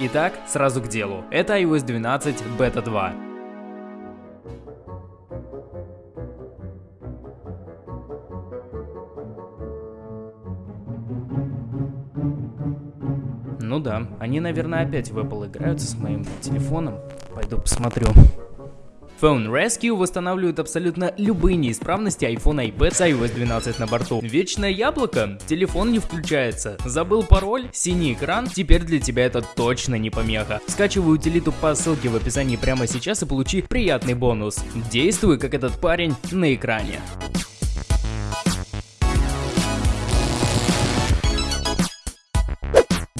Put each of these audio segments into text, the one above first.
Итак, сразу к делу. Это iOS 12 Beta 2. Ну да, они, наверное, опять в Apple играются с моим телефоном. Пойду посмотрю. Phone Rescue восстанавливает абсолютно любые неисправности iPhone и iPad с iOS 12 на борту. Вечное яблоко? Телефон не включается. Забыл пароль? Синий экран? Теперь для тебя это точно не помеха. Скачивай утилиту по ссылке в описании прямо сейчас и получи приятный бонус. Действуй как этот парень на экране.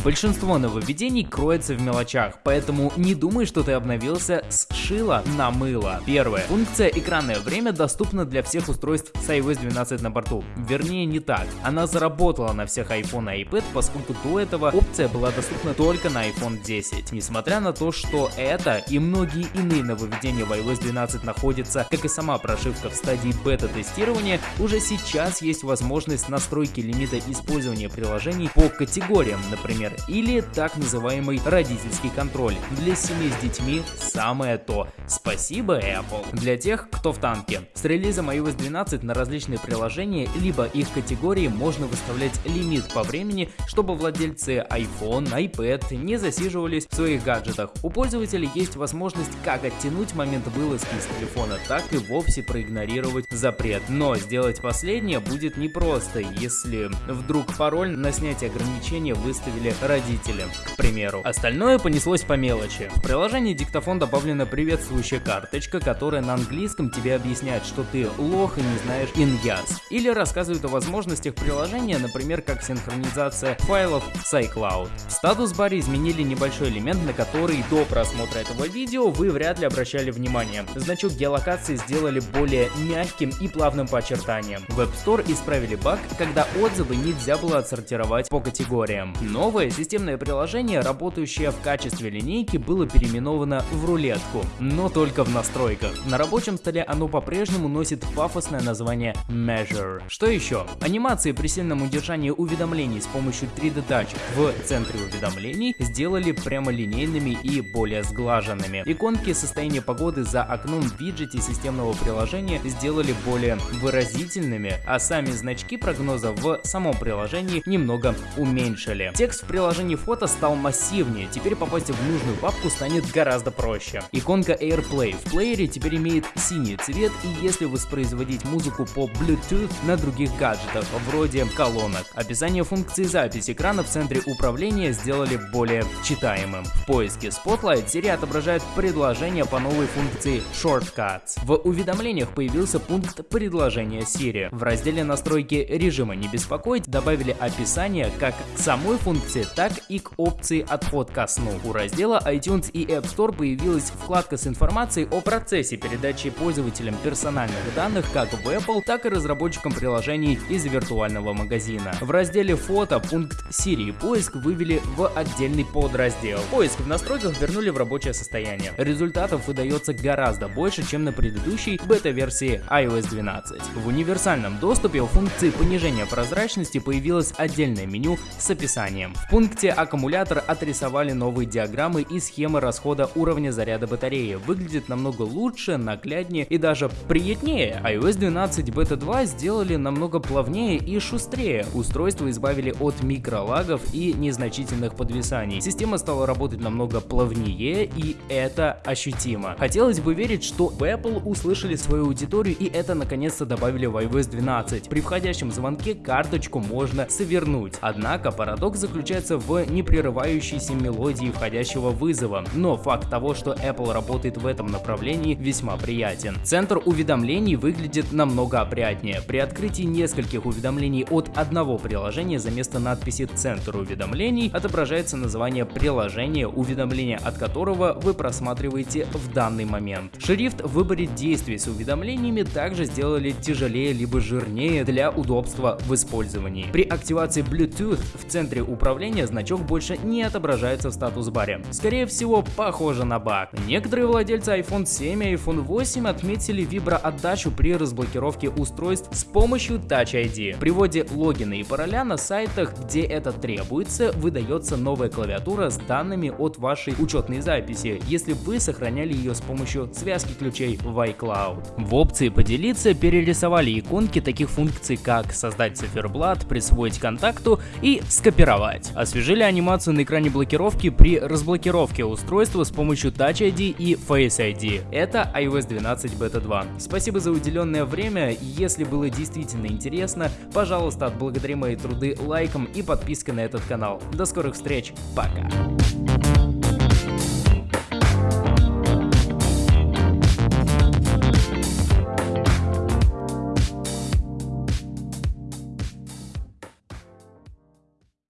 Большинство нововведений кроется в мелочах, поэтому не думай, что ты обновился с шила на мыло. Первое. Функция экранное время доступна для всех устройств с iOS 12 на борту. Вернее, не так. Она заработала на всех iPhone и iPad, поскольку до этого опция была доступна только на iPhone 10. Несмотря на то, что это и многие иные нововведения в iOS 12 находятся, как и сама прошивка в стадии бета-тестирования, уже сейчас есть возможность настройки лимита использования приложений по категориям, например, или так называемый родительский контроль. Для семей с детьми самое то. Спасибо, Apple. Для тех, кто в танке. С релизом iOS 12 на различные приложения, либо их категории можно выставлять лимит по времени, чтобы владельцы iPhone, iPad не засиживались в своих гаджетах. У пользователей есть возможность как оттянуть момент вылазки из телефона, так и вовсе проигнорировать запрет. Но сделать последнее будет непросто, если вдруг пароль на снятие ограничения выставили родители, к примеру. Остальное понеслось по мелочи. В приложении диктофон добавлена приветствующая карточка, которая на английском тебе объясняет, что ты лох и не знаешь иньяс. Или рассказывает о возможностях приложения, например, как синхронизация файлов с iCloud. В статус-баре изменили небольшой элемент, на который до просмотра этого видео вы вряд ли обращали внимание. Значок геолокации сделали более мягким и плавным по очертаниям. В App Store исправили баг, когда отзывы нельзя было отсортировать по категориям. Новое системное приложение, работающее в качестве линейки, было переименовано в рулетку, но только в настройках. На рабочем столе оно по-прежнему носит пафосное название Measure. Что еще? Анимации при сильном удержании уведомлений с помощью 3D Touch в центре уведомлений сделали прямолинейными и более сглаженными. Иконки состояния погоды за окном в виджете системного приложения сделали более выразительными, а сами значки прогноза в самом приложении немного уменьшили. Текст в приложении фото стал массивнее, теперь попасть в нужную папку станет гораздо проще. Иконка AirPlay в плеере теперь имеет синий цвет и если воспроизводить музыку по Bluetooth на других гаджетах, вроде колонок. Описание функции записи экрана в центре управления сделали более читаемым. В поиске Spotlight Siri отображает предложение по новой функции Shortcuts. В уведомлениях появился пункт предложения Siri. В разделе настройки режима не беспокоить добавили описание как к самой функции, так и к опции «Отход ко сну». У раздела iTunes и App Store появилась вкладка с информацией о процессе передачи пользователям персональных данных как в Apple, так и разработчикам приложений из виртуального магазина. В разделе «Фото» пункт Siri поиск вывели в отдельный подраздел. Поиск в настройках вернули в рабочее состояние. Результатов выдается гораздо больше, чем на предыдущей бета-версии iOS 12. В универсальном доступе у функции понижения прозрачности появилось отдельное меню с описанием. В пункте аккумулятор отрисовали новые диаграммы и схемы расхода уровня заряда батареи. Выглядит намного лучше, нагляднее и даже приятнее. iOS 12 Beta 2 сделали намного плавнее и шустрее. Устройство избавили от микролагов и незначительных подвисаний. Система стала работать намного плавнее и это ощутимо. Хотелось бы верить, что в Apple услышали свою аудиторию и это наконец-то добавили в iOS 12. При входящем звонке карточку можно свернуть. Однако парадокс заключается в непрерывающейся мелодии входящего вызова, но факт того, что Apple работает в этом направлении весьма приятен. Центр уведомлений выглядит намного опрятнее. При открытии нескольких уведомлений от одного приложения за место надписи «Центр уведомлений» отображается название приложения, уведомления от которого вы просматриваете в данный момент. Шрифт в выборе действий с уведомлениями также сделали тяжелее либо жирнее для удобства в использовании. При активации Bluetooth в центре управления обновления значок больше не отображается в статус-баре. Скорее всего, похоже на баг. Некоторые владельцы iPhone 7 и iPhone 8 отметили виброотдачу при разблокировке устройств с помощью Touch ID. При вводе логина и пароля на сайтах, где это требуется, выдается новая клавиатура с данными от вашей учетной записи, если вы сохраняли ее с помощью связки ключей в iCloud. В опции «Поделиться» перерисовали иконки таких функций, как создать циферблат, присвоить контакту и скопировать. Освежили анимацию на экране блокировки при разблокировке устройства с помощью Touch ID и Face ID. Это iOS 12 Beta 2. Спасибо за уделенное время. Если было действительно интересно, пожалуйста, отблагодари мои труды лайком и подпиской на этот канал. До скорых встреч. Пока.